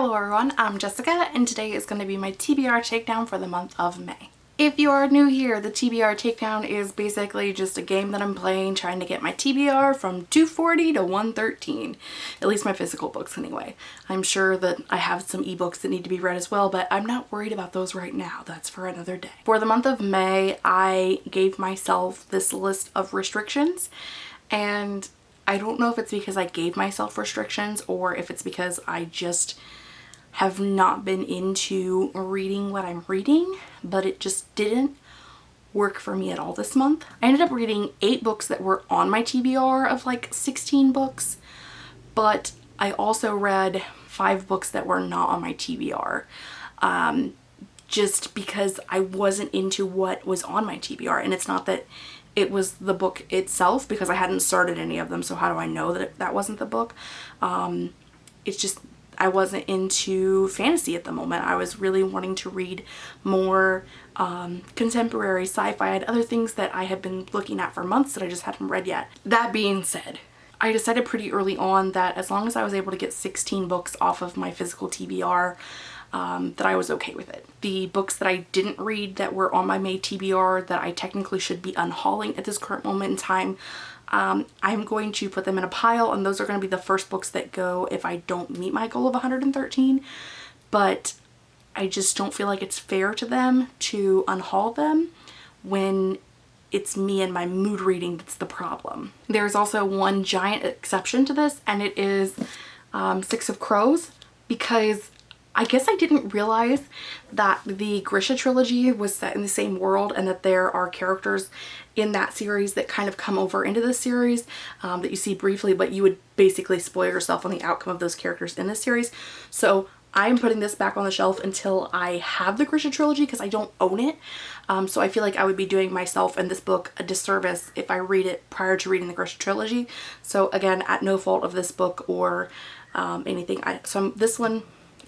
Hello everyone, I'm Jessica and today is going to be my TBR takedown for the month of May. If you are new here, the TBR takedown is basically just a game that I'm playing trying to get my TBR from 240 to 113. At least my physical books anyway. I'm sure that I have some ebooks that need to be read as well, but I'm not worried about those right now. That's for another day. For the month of May, I gave myself this list of restrictions and I don't know if it's because I gave myself restrictions or if it's because I just have not been into reading what I'm reading, but it just didn't work for me at all this month. I ended up reading eight books that were on my TBR of like 16 books, but I also read five books that were not on my TBR. Um, just because I wasn't into what was on my TBR. And it's not that it was the book itself because I hadn't started any of them so how do I know that it, that wasn't the book um, it's just I wasn't into fantasy at the moment. I was really wanting to read more um, contemporary sci-fi. I had other things that I had been looking at for months that I just hadn't read yet. That being said I decided pretty early on that as long as I was able to get 16 books off of my physical TBR um, that I was okay with it. The books that I didn't read that were on my May TBR that I technically should be unhauling at this current moment in time, um, I'm going to put them in a pile and those are going to be the first books that go if I don't meet my goal of 113. But I just don't feel like it's fair to them to unhaul them when it's me and my mood reading that's the problem. There's also one giant exception to this and it is um, Six of Crows because I guess I didn't realize that the Grisha trilogy was set in the same world and that there are characters in that series that kind of come over into the series um, that you see briefly but you would basically spoil yourself on the outcome of those characters in this series. So I'm putting this back on the shelf until I have the Grisha trilogy because I don't own it. Um, so I feel like I would be doing myself and this book a disservice if I read it prior to reading the Grisha trilogy. So again, at no fault of this book or um, anything. I, so this one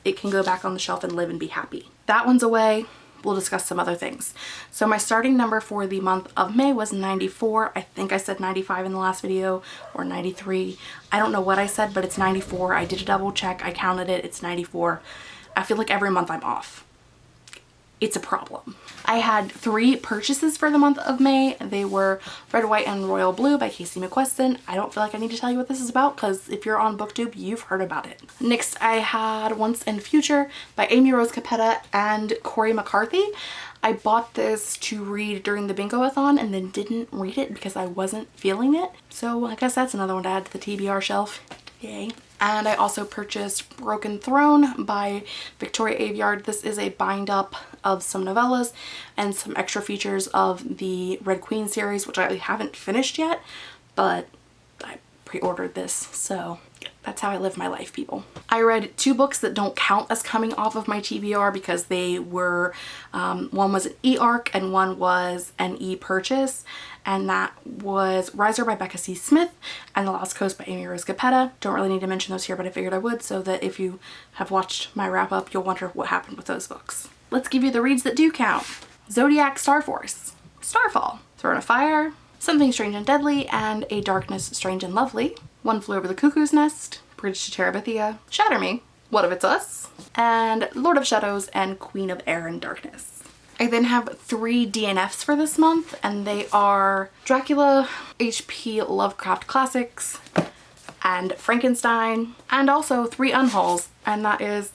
it can go back on the shelf and live and be happy. That one's away. We'll discuss some other things. So my starting number for the month of May was 94. I think I said 95 in the last video or 93. I don't know what I said, but it's 94. I did a double check. I counted it. It's 94. I feel like every month I'm off it's a problem. I had three purchases for the month of May. They were Red, White, and Royal Blue by Casey McQuiston. I don't feel like I need to tell you what this is about because if you're on booktube, you've heard about it. Next, I had Once and Future by Amy Rose Capetta and Cori McCarthy. I bought this to read during the bingo-a-thon and then didn't read it because I wasn't feeling it. So I guess that's another one to add to the TBR shelf. Yay. And I also purchased Broken Throne by Victoria Aveyard. This is a bind up of some novellas and some extra features of the Red Queen series, which I haven't finished yet, but I pre-ordered this, so that's how I live my life, people. I read two books that don't count as coming off of my TBR because they were, um, one was an e-arc and one was an e-purchase and that was Riser by Becca C. Smith and The Lost Coast by Amy Rose Capetta. Don't really need to mention those here, but I figured I would so that if you have watched my wrap up, you'll wonder what happened with those books. Let's give you the reads that do count. Zodiac Star Force, Starfall, Throne of Fire, Something Strange and Deadly, and A Darkness Strange and Lovely, One Flew Over the Cuckoo's Nest, Bridge to Terabithia, Shatter Me, What If It's Us, and Lord of Shadows and Queen of Air and Darkness. I then have three DNFs for this month and they are Dracula, HP Lovecraft Classics, and Frankenstein, and also three unhauls, and that is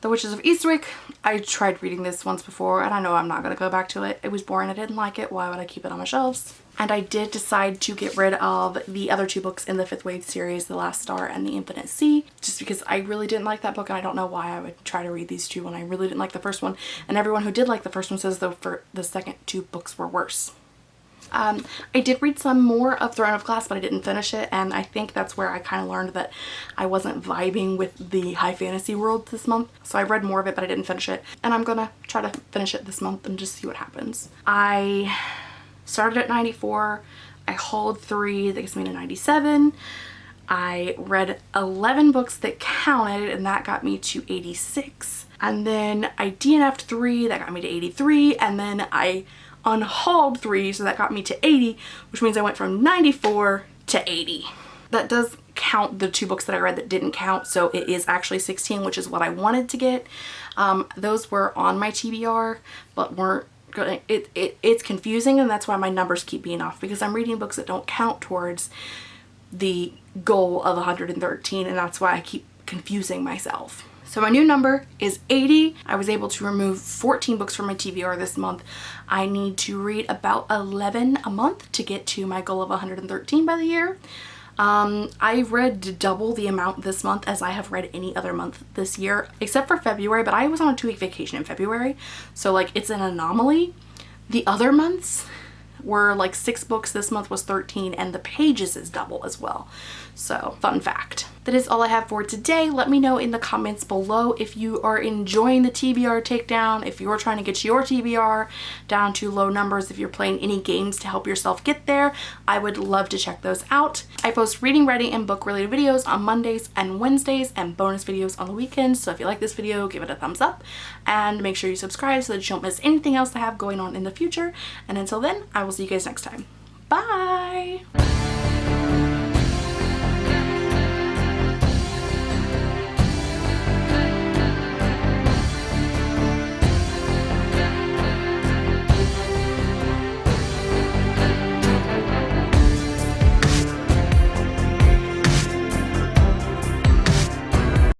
The Witches of Eastwick. I tried reading this once before and I know I'm not going to go back to it. It was boring. I didn't like it. Why would I keep it on my shelves? and I did decide to get rid of the other two books in the Fifth Wave series, The Last Star and The Infinite Sea, just because I really didn't like that book and I don't know why I would try to read these two when I really didn't like the first one. And everyone who did like the first one says the, for the second two books were worse. Um, I did read some more of Throne of Glass, but I didn't finish it, and I think that's where I kind of learned that I wasn't vibing with the high fantasy world this month. So I read more of it, but I didn't finish it, and I'm gonna try to finish it this month and just see what happens. I started at 94. I hauled three, that gets me to 97. I read 11 books that counted and that got me to 86. And then I DNF'd three, that got me to 83. And then I unhauled three, so that got me to 80, which means I went from 94 to 80. That does count the two books that I read that didn't count. So it is actually 16, which is what I wanted to get. Um, those were on my TBR, but weren't good. It, it, it's confusing and that's why my numbers keep being off because I'm reading books that don't count towards the goal of 113 and that's why I keep confusing myself. So my new number is 80. I was able to remove 14 books from my TBR this month. I need to read about 11 a month to get to my goal of 113 by the year. Um, I read double the amount this month as I have read any other month this year, except for February, but I was on a two week vacation in February. So like it's an anomaly. The other months were like six books. This month was 13 and the pages is double as well. So fun fact. That is all I have for today. Let me know in the comments below if you are enjoying the TBR takedown, if you're trying to get your TBR down to low numbers, if you're playing any games to help yourself get there. I would love to check those out. I post reading, writing, and book related videos on Mondays and Wednesdays and bonus videos on the weekends. So if you like this video, give it a thumbs up and make sure you subscribe so that you don't miss anything else I have going on in the future. And until then, I will see you guys next time. Bye!